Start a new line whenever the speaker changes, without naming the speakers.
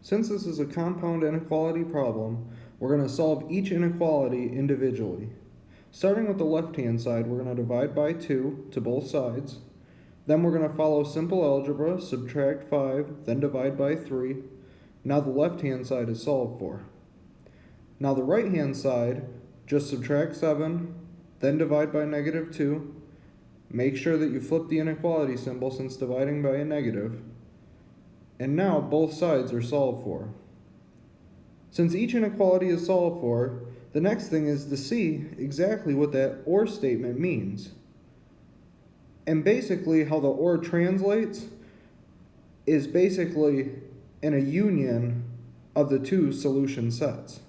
Since this is a compound inequality problem, we're going to solve each inequality individually. Starting with the left-hand side, we're going to divide by 2 to both sides. Then we're going to follow simple algebra, subtract 5, then divide by 3. Now the left-hand side is solved for. Now the right-hand side, just subtract 7, then divide by negative 2. Make sure that you flip the inequality symbol since dividing by a negative. And now both sides are solved for. Since each inequality is solved for, the next thing is to see exactly what that OR statement means. And basically how the OR translates is basically in a union of the two solution sets.